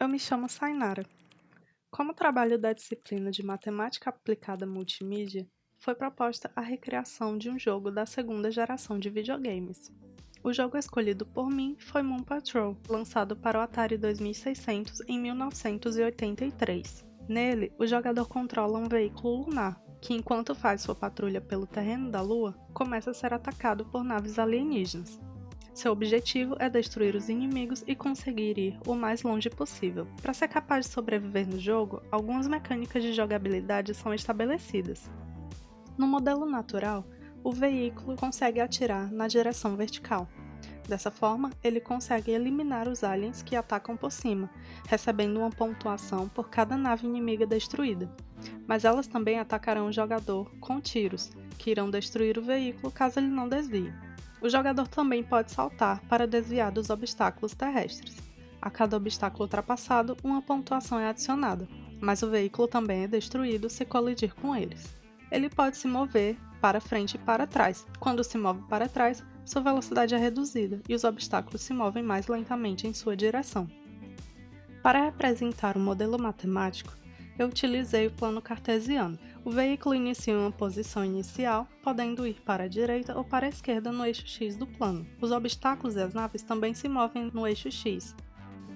Eu me chamo Sainara. Como trabalho da disciplina de Matemática Aplicada Multimídia, foi proposta a recriação de um jogo da segunda geração de videogames. O jogo escolhido por mim foi Moon Patrol, lançado para o Atari 2600 em 1983. Nele, o jogador controla um veículo lunar, que enquanto faz sua patrulha pelo terreno da Lua, começa a ser atacado por naves alienígenas. Seu objetivo é destruir os inimigos e conseguir ir o mais longe possível. Para ser capaz de sobreviver no jogo, algumas mecânicas de jogabilidade são estabelecidas. No modelo natural, o veículo consegue atirar na direção vertical. Dessa forma, ele consegue eliminar os aliens que atacam por cima, recebendo uma pontuação por cada nave inimiga destruída. Mas elas também atacarão o jogador com tiros, que irão destruir o veículo caso ele não desvie. O jogador também pode saltar para desviar dos obstáculos terrestres. A cada obstáculo ultrapassado, uma pontuação é adicionada, mas o veículo também é destruído se colidir com eles. Ele pode se mover para frente e para trás. Quando se move para trás, sua velocidade é reduzida e os obstáculos se movem mais lentamente em sua direção. Para representar o modelo matemático, eu utilizei o plano cartesiano. O veículo inicia uma posição inicial, podendo ir para a direita ou para a esquerda no eixo X do plano. Os obstáculos e as naves também se movem no eixo X.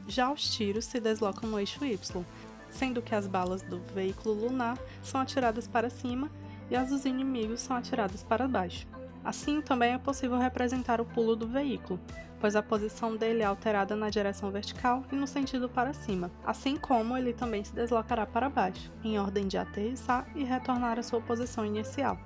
Já os tiros se deslocam no eixo Y, sendo que as balas do veículo lunar são atiradas para cima e as dos inimigos são atiradas para baixo. Assim, também é possível representar o pulo do veículo, pois a posição dele é alterada na direção vertical e no sentido para cima, assim como ele também se deslocará para baixo, em ordem de aterrissar e retornar à sua posição inicial.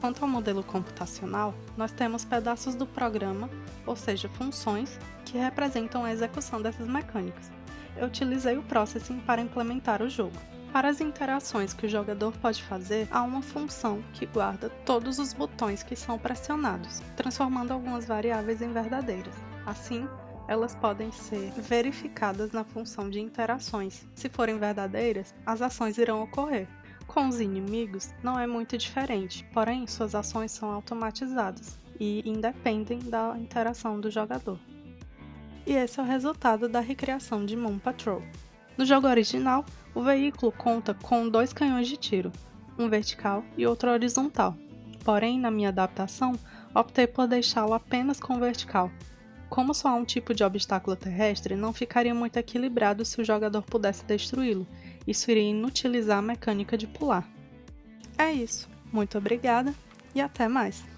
Quanto ao modelo computacional, nós temos pedaços do programa, ou seja, funções, que representam a execução dessas mecânicas. Eu utilizei o Processing para implementar o jogo. Para as interações que o jogador pode fazer, há uma função que guarda todos os botões que são pressionados, transformando algumas variáveis em verdadeiras. Assim, elas podem ser verificadas na função de interações. Se forem verdadeiras, as ações irão ocorrer. Com os inimigos, não é muito diferente, porém suas ações são automatizadas e independem da interação do jogador. E esse é o resultado da recriação de Moon Patrol. No jogo original, o veículo conta com dois canhões de tiro, um vertical e outro horizontal. Porém, na minha adaptação, optei por deixá-lo apenas com vertical. Como só há um tipo de obstáculo terrestre, não ficaria muito equilibrado se o jogador pudesse destruí-lo. Isso iria inutilizar a mecânica de pular. É isso. Muito obrigada e até mais!